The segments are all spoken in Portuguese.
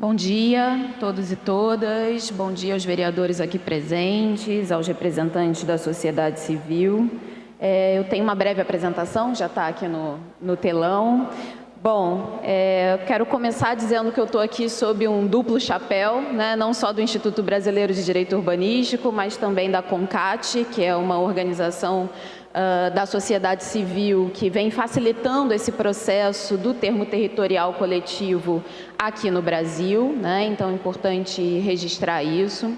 Bom dia a todos e todas, bom dia aos vereadores aqui presentes, aos representantes da sociedade civil. É, eu tenho uma breve apresentação, já está aqui no, no telão. Bom, é, quero começar dizendo que eu estou aqui sob um duplo chapéu, né, não só do Instituto Brasileiro de Direito Urbanístico, mas também da CONCAT, que é uma organização uh, da sociedade civil que vem facilitando esse processo do termo territorial coletivo aqui no Brasil, né? então é importante registrar isso.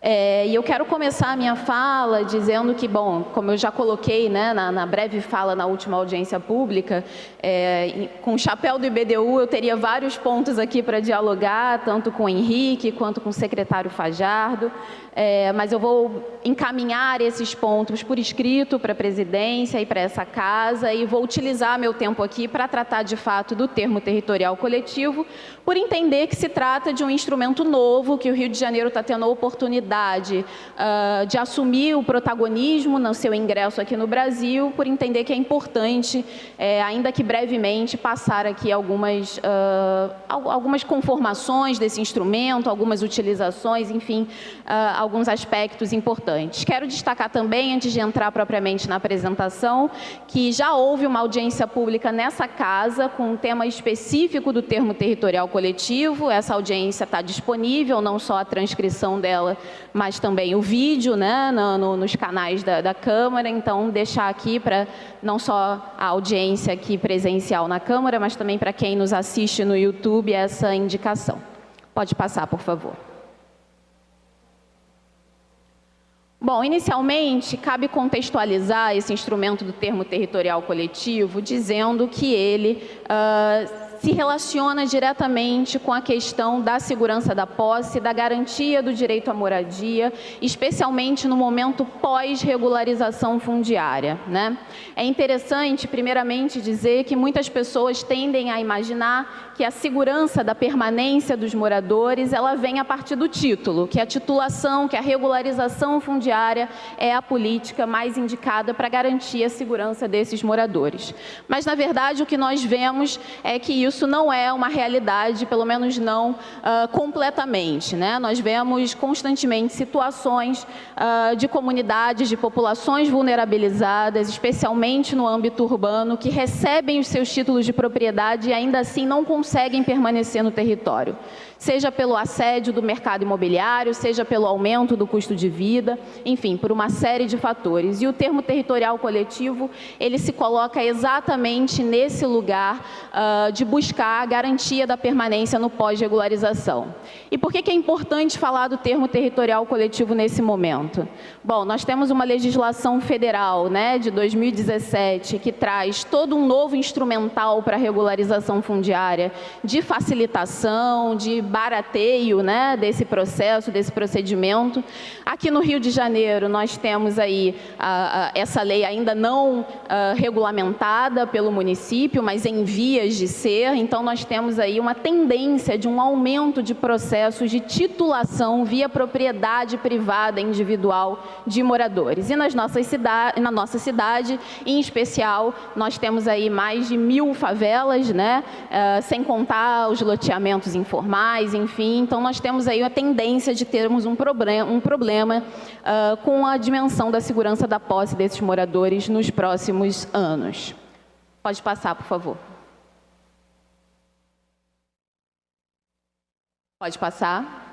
É, e eu quero começar a minha fala dizendo que, bom, como eu já coloquei né, na, na breve fala na última audiência pública, é, com o chapéu do IBDU eu teria vários pontos aqui para dialogar, tanto com o Henrique quanto com o secretário Fajardo, é, mas eu vou encaminhar esses pontos por escrito para a presidência e para essa casa e vou utilizar meu tempo aqui para tratar de fato do termo territorial coletivo, por entender que se trata de um instrumento novo que o Rio de Janeiro está tendo a oportunidade uh, de assumir o protagonismo no seu ingresso aqui no Brasil, por entender que é importante, é, ainda que brevemente, passar aqui algumas, uh, algumas conformações desse instrumento, algumas utilizações, enfim, uh, alguns aspectos importantes. Quero destacar também, antes de entrar propriamente na apresentação, que já houve uma audiência pública nessa casa com um tema específico do termo territorial coletivo. Essa audiência está disponível, não só a transcrição dela, mas também o vídeo né, no, no, nos canais da, da Câmara. Então, deixar aqui para não só a audiência aqui presencial na Câmara, mas também para quem nos assiste no YouTube essa indicação. Pode passar, por favor. Bom, inicialmente, cabe contextualizar esse instrumento do termo territorial coletivo, dizendo que ele uh, se relaciona diretamente com a questão da segurança da posse, da garantia do direito à moradia, especialmente no momento pós-regularização fundiária. Né? É interessante, primeiramente, dizer que muitas pessoas tendem a imaginar que a segurança da permanência dos moradores ela vem a partir do título, que a titulação, que a regularização fundiária é a política mais indicada para garantir a segurança desses moradores. Mas, na verdade, o que nós vemos é que isso não é uma realidade, pelo menos não uh, completamente. Né? Nós vemos constantemente situações uh, de comunidades, de populações vulnerabilizadas, especialmente no âmbito urbano, que recebem os seus títulos de propriedade e ainda assim não conseguem permanecer no território seja pelo assédio do mercado imobiliário, seja pelo aumento do custo de vida, enfim, por uma série de fatores. E o termo territorial coletivo, ele se coloca exatamente nesse lugar uh, de buscar a garantia da permanência no pós-regularização. E por que, que é importante falar do termo territorial coletivo nesse momento? Bom, nós temos uma legislação federal né, de 2017 que traz todo um novo instrumental para regularização fundiária de facilitação, de barateio né, desse processo, desse procedimento. Aqui no Rio de Janeiro, nós temos aí essa lei ainda não a, regulamentada pelo município, mas em vias de ser, então nós temos aí uma tendência de um aumento de processos de titulação via propriedade privada individual de moradores. E nas nossas cidade, na nossa cidade, em especial, nós temos aí mais de mil favelas, né, uh, sem contar os loteamentos informais, enfim. Então, nós temos aí a tendência de termos um problema, um problema uh, com a dimensão da segurança da posse desses moradores nos próximos anos. Pode passar, por favor. Pode passar.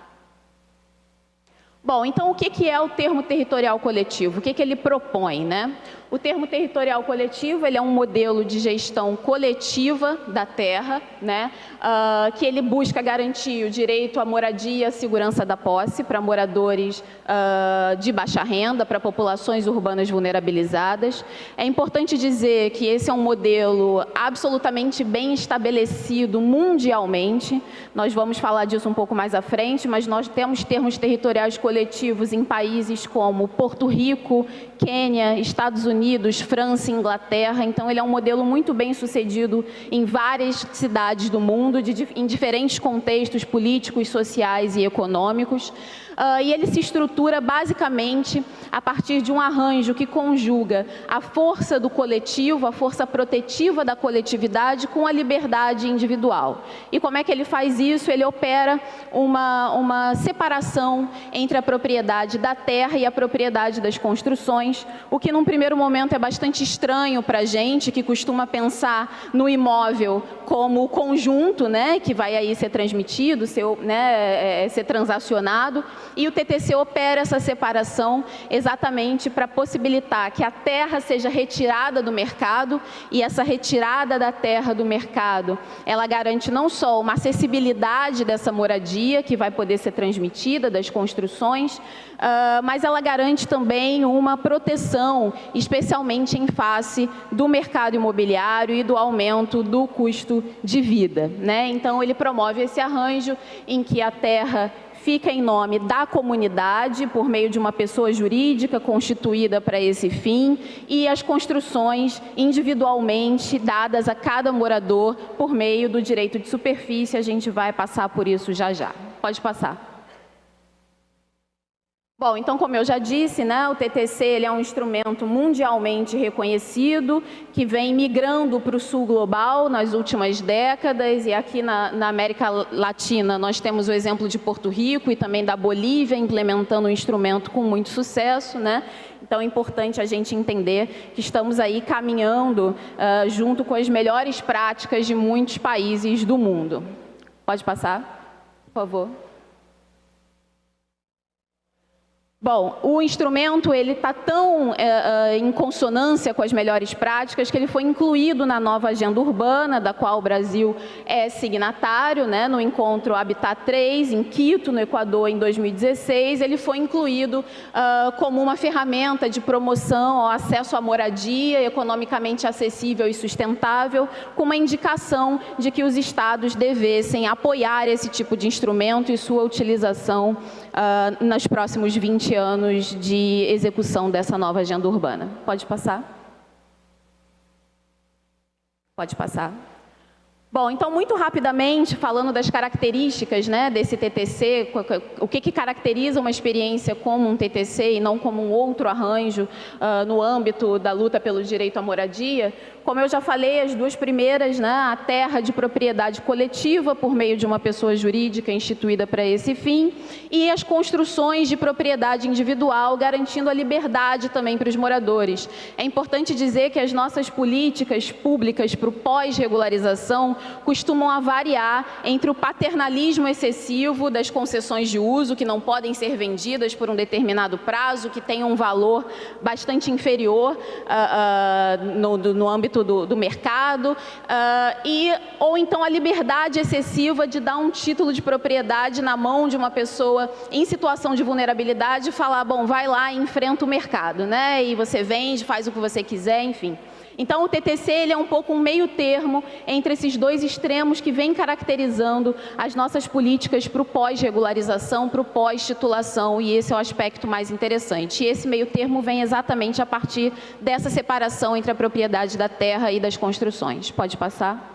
Bom, então o que é o termo territorial coletivo? O que ele propõe? Né? O termo territorial coletivo ele é um modelo de gestão coletiva da terra, né, uh, que ele busca garantir o direito à moradia, à segurança da posse para moradores uh, de baixa renda, para populações urbanas vulnerabilizadas. É importante dizer que esse é um modelo absolutamente bem estabelecido mundialmente. Nós vamos falar disso um pouco mais à frente, mas nós temos termos territoriais coletivos coletivos em países como Porto Rico, Quênia, Estados Unidos, França Inglaterra. Então, ele é um modelo muito bem sucedido em várias cidades do mundo, de, em diferentes contextos políticos, sociais e econômicos. Uh, e ele se estrutura basicamente a partir de um arranjo que conjuga a força do coletivo, a força protetiva da coletividade com a liberdade individual. E como é que ele faz isso? Ele opera uma, uma separação entre a propriedade da terra e a propriedade das construções, o que num primeiro momento é bastante estranho para a gente, que costuma pensar no imóvel como o conjunto, né, que vai aí ser transmitido, ser, né, é, ser transacionado, e o TTC opera essa separação exatamente para possibilitar que a terra seja retirada do mercado e essa retirada da terra do mercado, ela garante não só uma acessibilidade dessa moradia que vai poder ser transmitida das construções, uh, mas ela garante também uma proteção, especialmente em face do mercado imobiliário e do aumento do custo de vida. Né? Então, ele promove esse arranjo em que a terra fica em nome da comunidade, por meio de uma pessoa jurídica constituída para esse fim, e as construções individualmente dadas a cada morador por meio do direito de superfície. A gente vai passar por isso já já. Pode passar. Bom, então, como eu já disse, né, o TTC ele é um instrumento mundialmente reconhecido, que vem migrando para o sul global nas últimas décadas, e aqui na, na, América Latina nós temos o exemplo de Porto Rico e também da Bolívia implementando o um instrumento com muito sucesso. Né? Então, é importante a gente entender que estamos aí caminhando uh, junto com as melhores práticas de muitos países do mundo. Pode passar, por favor. Bom, o instrumento ele está tão é, em consonância com as melhores práticas que ele foi incluído na nova agenda urbana, da qual o Brasil é signatário, né, no encontro Habitat 3, em Quito, no Equador, em 2016. Ele foi incluído uh, como uma ferramenta de promoção ao acesso à moradia economicamente acessível e sustentável, com uma indicação de que os estados devessem apoiar esse tipo de instrumento e sua utilização uh, nos próximos 20 anos de execução dessa nova agenda urbana. Pode passar? Pode passar. Bom, então, muito rapidamente, falando das características né, desse TTC, o que, que caracteriza uma experiência como um TTC e não como um outro arranjo uh, no âmbito da luta pelo direito à moradia, como eu já falei, as duas primeiras, né, a terra de propriedade coletiva por meio de uma pessoa jurídica instituída para esse fim e as construções de propriedade individual, garantindo a liberdade também para os moradores. É importante dizer que as nossas políticas públicas para o pós-regularização costumam variar entre o paternalismo excessivo das concessões de uso, que não podem ser vendidas por um determinado prazo, que tem um valor bastante inferior uh, uh, no, no âmbito âmbito do, do mercado, uh, e, ou então a liberdade excessiva de dar um título de propriedade na mão de uma pessoa em situação de vulnerabilidade e falar, bom, vai lá e enfrenta o mercado, né? E você vende, faz o que você quiser, enfim. Então, o TTC ele é um pouco um meio termo entre esses dois extremos que vem caracterizando as nossas políticas para o pós-regularização, para o pós-titulação, e esse é o aspecto mais interessante. E esse meio termo vem exatamente a partir dessa separação entre a propriedade da terra e das construções. Pode passar?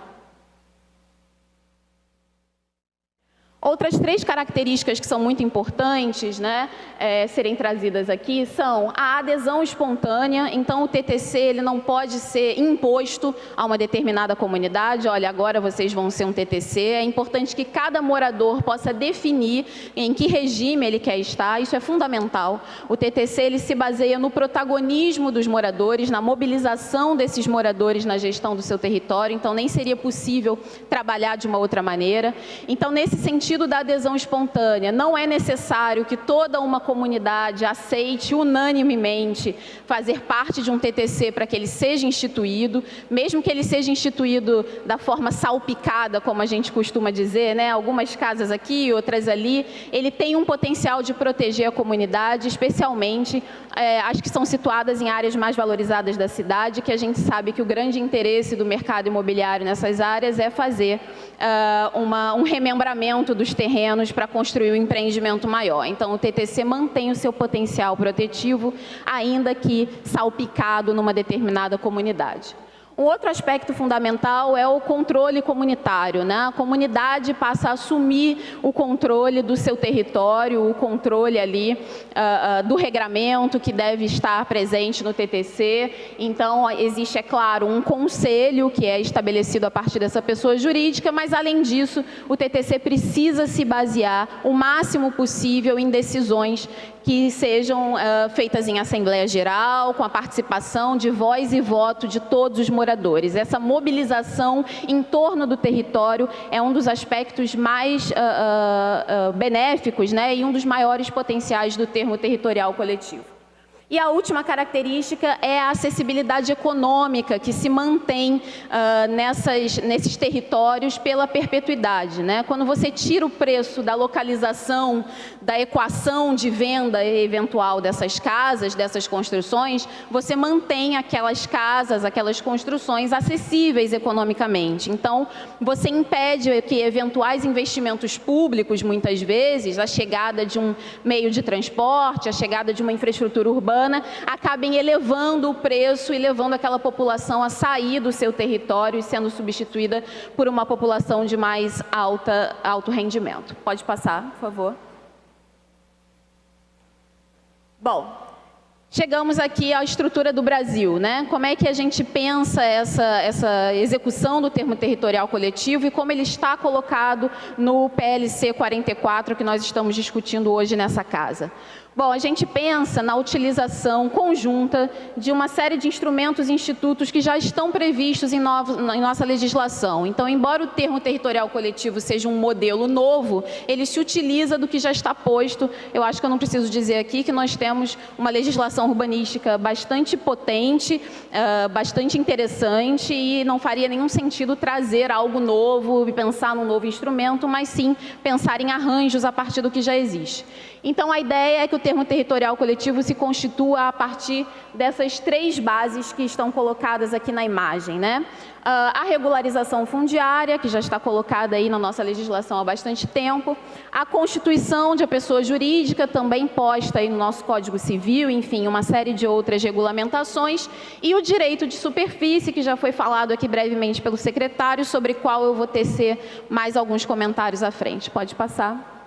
Outras três características que são muito importantes né, é, serem trazidas aqui são a adesão espontânea, então o TTC ele não pode ser imposto a uma determinada comunidade, olha, agora vocês vão ser um TTC, é importante que cada morador possa definir em que regime ele quer estar, isso é fundamental. O TTC ele se baseia no protagonismo dos moradores, na mobilização desses moradores na gestão do seu território, então nem seria possível trabalhar de uma outra maneira. Então, nesse sentido, sentido da adesão espontânea. Não é necessário que toda uma comunidade aceite unanimemente fazer parte de um TTC para que ele seja instituído, mesmo que ele seja instituído da forma salpicada, como a gente costuma dizer, né? algumas casas aqui, outras ali, ele tem um potencial de proteger a comunidade, especialmente é, as que são situadas em áreas mais valorizadas da cidade, que a gente sabe que o grande interesse do mercado imobiliário nessas áreas é fazer uh, uma, um remembramento dos os terrenos para construir um empreendimento maior. Então, o TTC mantém o seu potencial protetivo, ainda que salpicado numa determinada comunidade. Um outro aspecto fundamental é o controle comunitário. Né? A comunidade passa a assumir o controle do seu território, o controle ali uh, uh, do regramento que deve estar presente no TTC. Então, existe, é claro, um conselho que é estabelecido a partir dessa pessoa jurídica, mas, além disso, o TTC precisa se basear o máximo possível em decisões que sejam uh, feitas em Assembleia Geral, com a participação de voz e voto de todos os moradores. Essa mobilização em torno do território é um dos aspectos mais uh, uh, benéficos né, e um dos maiores potenciais do termo territorial coletivo. E a última característica é a acessibilidade econômica que se mantém uh, nessas, nesses territórios pela perpetuidade. Né? Quando você tira o preço da localização, da equação de venda eventual dessas casas, dessas construções, você mantém aquelas casas, aquelas construções acessíveis economicamente. Então, você impede que eventuais investimentos públicos, muitas vezes, a chegada de um meio de transporte, a chegada de uma infraestrutura urbana, urbana acabem elevando o preço e levando aquela população a sair do seu território e sendo substituída por uma população de mais alta, alto rendimento. Pode passar, por favor. Bom, Chegamos aqui à estrutura do Brasil, né? Como é que a gente pensa essa, essa execução do termo territorial coletivo e como ele está colocado no PLC 44 que nós estamos discutindo hoje nessa casa? Bom, a gente pensa na utilização conjunta de uma série de instrumentos e institutos que já estão previstos em, novo, em, nossa legislação. Então, embora o termo territorial coletivo seja um modelo novo, ele se utiliza do que já está posto. Eu acho que eu não preciso dizer aqui que nós temos uma legislação urbanística bastante potente, uh, bastante interessante e não faria nenhum sentido trazer algo novo e pensar num novo instrumento, mas sim pensar em arranjos a partir do que já existe. Então, a ideia é que o termo territorial coletivo se constitua a partir dessas três bases que estão colocadas aqui na imagem. Né? Ah, a regularização fundiária, que já está colocada aí na nossa legislação há bastante tempo, a constituição de pessoa jurídica, também posta aí no nosso Código Civil, enfim, uma série de outras regulamentações, e o direito de superfície, que já foi falado aqui brevemente pelo secretário, sobre qual eu vou tecer mais alguns comentários à frente. Pode passar.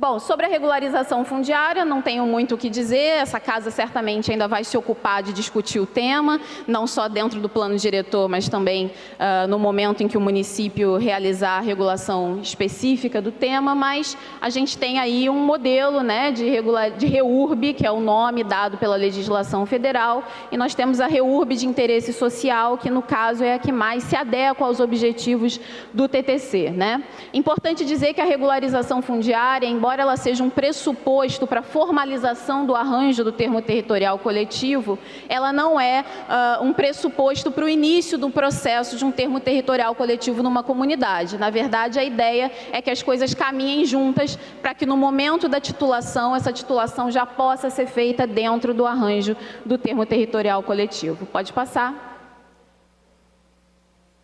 Bom, sobre a regularização fundiária, não tenho muito o que dizer, essa casa certamente ainda vai se ocupar de discutir o tema, não só dentro do plano diretor, mas também uh, no momento em que o município realizar a regulação específica do tema, mas a gente tem aí um modelo né, de, regula de REURB, que é o nome dado pela legislação federal, e nós temos a REURB de interesse social, que no caso é a que mais se adequa aos objetivos do TTC. Né? Importante dizer que a regularização fundiária, embora embora ela seja um pressuposto para a formalização do arranjo do termo territorial coletivo, ela não é uh, um pressuposto para o início do processo de um termo territorial coletivo numa comunidade. Na verdade, a ideia é que as coisas caminhem juntas para que no momento da titulação, essa titulação já possa ser feita dentro do arranjo do termo territorial coletivo. Pode passar.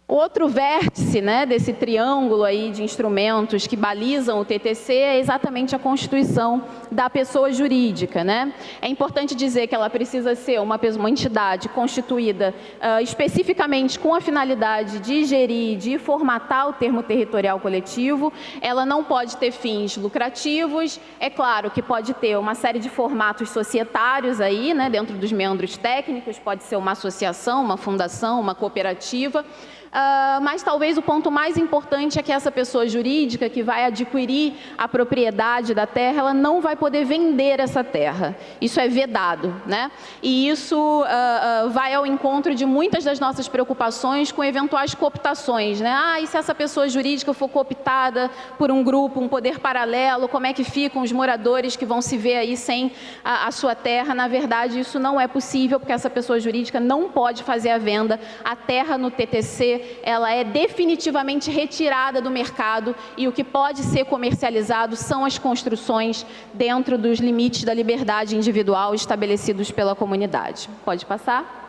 Outro vértice né, desse triângulo aí de instrumentos que balizam o TTC é exatamente a constituição da pessoa jurídica. Né? É importante dizer que ela precisa ser uma, uma entidade constituída uh, especificamente com a finalidade de gerir, de formatar o termo territorial coletivo. Ela não pode ter fins lucrativos. É claro que pode ter uma série de formatos societários aí, né, dentro dos membros técnicos, pode ser uma associação, uma fundação, uma cooperativa. Uh, mas talvez o ponto mais importante é que essa pessoa jurídica que vai adquirir a propriedade da terra, ela não vai poder vender essa terra. Isso é vedado, né? E isso uh, uh, vai ao encontro de muitas das nossas preocupações com eventuais cooptações, né? Ah, e se essa pessoa jurídica for cooptada por um grupo, um poder paralelo, como é que ficam os moradores que vão se ver aí sem a, a sua terra? Na verdade, isso não é possível, porque essa pessoa jurídica não pode fazer a venda. A terra no TTC ela é definitivamente retirada do mercado e o que pode ser comercializado são as construções dentro dos limites da liberdade individual estabelecidos pela comunidade. Pode passar?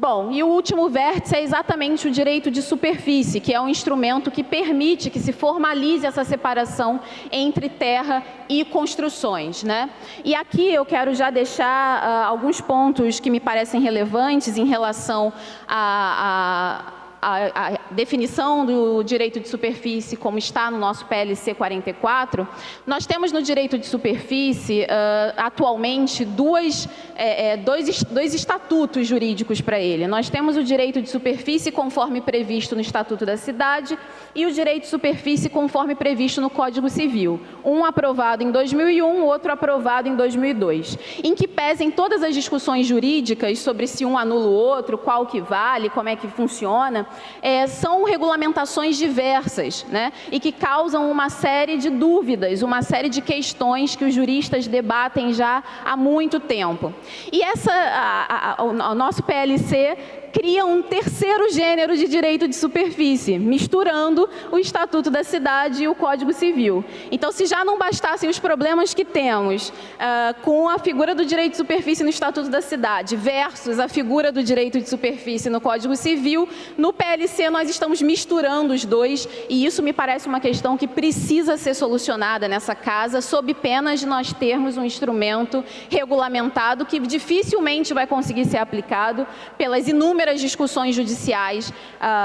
Bom, e o último vértice é exatamente o direito de superfície, que é um instrumento que permite que se formalize essa separação entre terra e construções. Né? E aqui eu quero já deixar uh, alguns pontos que me parecem relevantes em relação a, a a, a, definição do direito de superfície, como está no nosso PLC 44, nós temos no direito de superfície, uh, atualmente, duas, é, é, dois, dois estatutos jurídicos para ele. Nós temos o direito de superfície conforme previsto no Estatuto da Cidade e o direito de superfície conforme previsto no Código Civil. Um aprovado em 2001, outro aprovado em 2002. Em que pesem todas as discussões jurídicas sobre se um anula o outro, qual que vale, como é que funciona, é, são regulamentações diversas né, e que causam uma série de dúvidas, uma série de questões que os juristas debatem já há muito tempo. E essa, a, a, o nosso PLC cria um terceiro gênero de direito de superfície, misturando o Estatuto da Cidade e o Código Civil. Então, se já não bastassem os problemas que temos uh, com a figura do direito de superfície no Estatuto da Cidade versus a figura do direito de superfície no Código Civil, no PLC nós estamos misturando os dois e isso me parece uma questão que precisa ser solucionada nessa casa, sob pena de nós termos um instrumento regulamentado que dificilmente vai conseguir ser aplicado pelas inúmeras inúmeras discussões judiciais uh,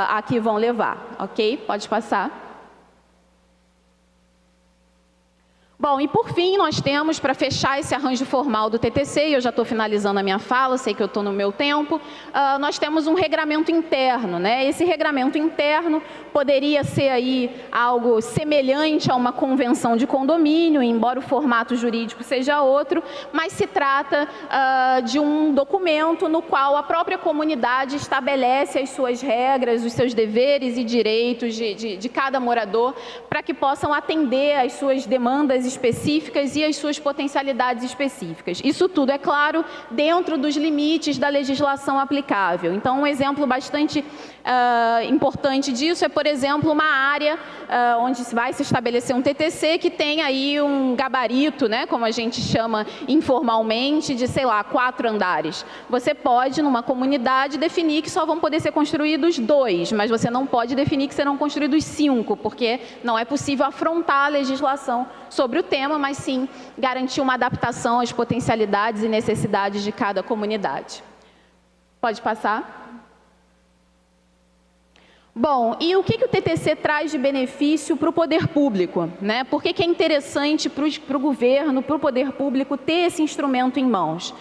a que vão levar. Ok? Pode passar. Bom, e por fim, nós temos, para fechar esse arranjo formal do TTC, e eu já estou finalizando a minha fala, sei que eu estou no meu tempo, uh, nós temos um regramento interno. Né? Esse regramento interno poderia ser aí algo semelhante a uma convenção de condomínio, embora o formato jurídico seja outro, mas se trata uh, de um documento no qual a própria comunidade estabelece as suas regras, os seus deveres e direitos de, de, de cada morador, para que possam atender às suas demandas específicas e as suas potencialidades específicas. Isso tudo, é claro, dentro dos limites da legislação aplicável. Então, um exemplo bastante uh, importante disso é, por exemplo, uma área uh, onde vai se estabelecer um TTC que tem aí um gabarito, né, como a gente chama informalmente, de, sei lá, quatro andares. Você pode, numa comunidade, definir que só vão poder ser construídos dois, mas você não pode definir que serão construídos cinco, porque não é possível afrontar a legislação sobre o tema, mas sim garantir uma adaptação às potencialidades e necessidades de cada comunidade. Pode passar? Bom, e o que, que o TTC traz de benefício para o poder público? Né? Por que, que é interessante para o governo, para o poder público ter esse instrumento em mãos?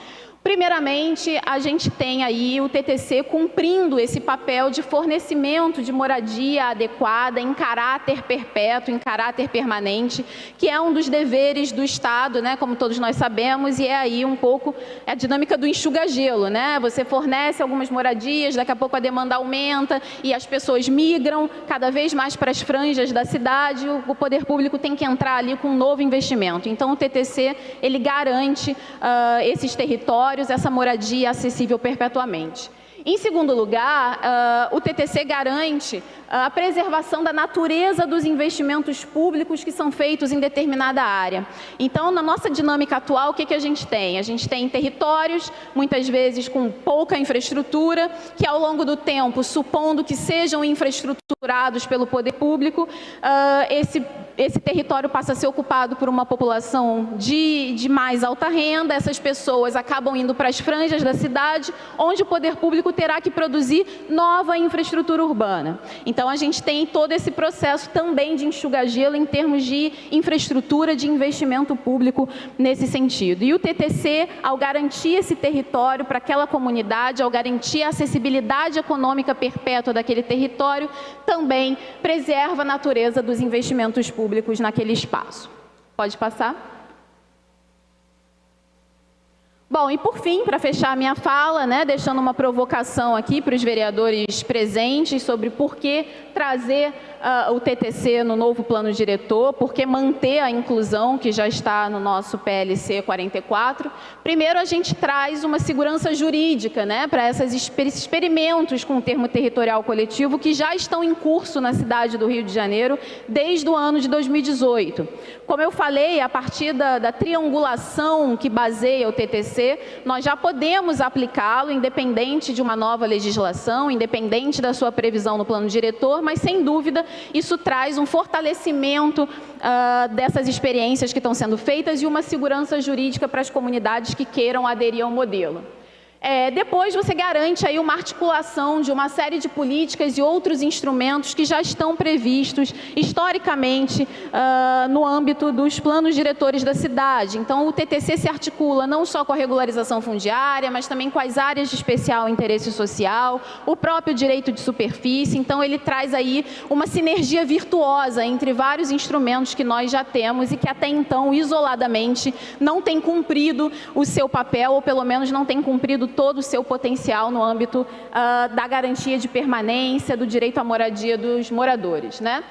Primeiramente, a gente tem aí o TTC cumprindo esse papel de fornecimento de moradia adequada em caráter perpétuo, em caráter permanente, que é um dos deveres do Estado, né, como todos nós sabemos, e é aí um pouco a dinâmica do enxuga-gelo. Né? Você fornece algumas moradias, daqui a pouco a demanda aumenta e as pessoas migram cada vez mais para as franjas da cidade, o poder público tem que entrar ali com um novo investimento. Então, o TTC, ele garante uh, esses territórios territórios essa moradia acessível perpetuamente. Em segundo lugar, uh, o TTC garante uh, a preservação da natureza dos investimentos públicos que são feitos em determinada área. Então, na nossa dinâmica atual, o que, que a gente tem? A gente tem territórios, muitas vezes com pouca infraestrutura, que ao longo do tempo, supondo que sejam infraestruturados pelo poder público, uh, esse esse território passa a ser ocupado por uma população de, de mais alta renda, essas pessoas acabam indo para as franjas da cidade, onde o poder público terá que produzir nova infraestrutura urbana. Então, a gente tem todo esse processo também de enxugar gelo em termos de infraestrutura, de investimento público nesse sentido. E o TTC, ao garantir esse território para aquela comunidade, ao garantir a acessibilidade econômica perpétua daquele território, também preserva a natureza dos investimentos públicos naquele espaço. Pode passar? Bom, e por fim, para fechar minha fala, né, deixando uma provocação aqui para os vereadores presentes sobre por que trazer uh, o TTC no novo plano diretor, por que manter a inclusão que já está no nosso PLC 44. Primeiro, a gente traz uma segurança jurídica né, para esses experimentos com o termo territorial coletivo que já estão em curso na cidade do Rio de Janeiro desde o ano de 2018. Como eu falei, a partir da, da triangulação que baseia o TTC TTC, nós já podemos aplicá-lo, independente de uma nova legislação, independente da sua previsão no plano diretor, mas, sem dúvida, isso traz um fortalecimento uh, dessas experiências que estão sendo feitas e uma segurança jurídica para as comunidades que queiram aderir ao modelo. É, depois você garante aí uma articulação de uma série de políticas e outros instrumentos que já estão previstos historicamente uh, no âmbito dos planos diretores da cidade. Então o TTC se articula não só com a regularização fundiária, mas também com as áreas de especial interesse social, o próprio direito de superfície. Então ele traz aí uma sinergia virtuosa entre vários instrumentos que nós já temos e que até então, isoladamente, não tem cumprido o seu papel, ou pelo menos não tem cumprido todo o seu potencial no âmbito uh, da garantia de permanência, do direito à moradia dos moradores. Né?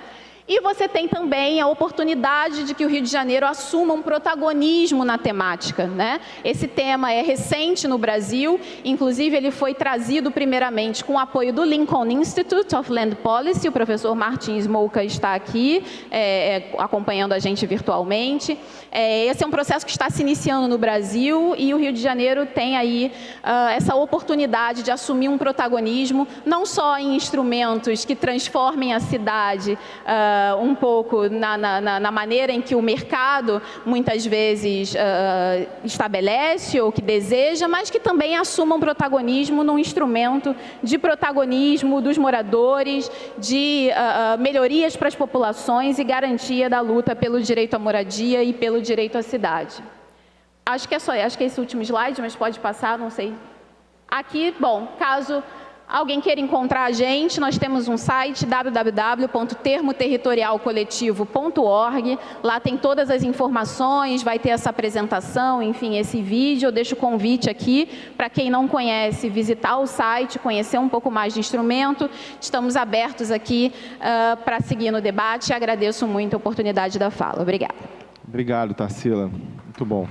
E você tem também a oportunidade de que o Rio de Janeiro assuma um protagonismo na temática. Né? Esse tema é recente no Brasil, inclusive ele foi trazido primeiramente com o apoio do Lincoln Institute of Land Policy, o professor Martins Mouca está aqui é, é, acompanhando a gente virtualmente. É, esse é um processo que está se iniciando no Brasil e o Rio de Janeiro tem aí uh, essa oportunidade de assumir um protagonismo, não só em instrumentos que transformem a cidade uh, uh, um pouco na, na, na, maneira em que o mercado muitas vezes uh, estabelece ou que deseja, mas que também assumam protagonismo num instrumento de protagonismo dos moradores, de uh, melhorias para as populações e garantia da luta pelo direito à moradia e pelo direito à cidade. Acho que é só, acho que é esse último slide, mas pode passar, não sei. Aqui, bom, caso Alguém queira encontrar a gente, nós temos um site www.termoterritorialcoletivo.org. Lá tem todas as informações, vai ter essa apresentação, enfim, esse vídeo. Eu deixo o convite aqui para quem não conhece visitar o site, conhecer um pouco mais de instrumento. Estamos abertos aqui uh, para seguir no debate. Agradeço muito a oportunidade da fala. Obrigada. Obrigado, Tarsila. Muito bom.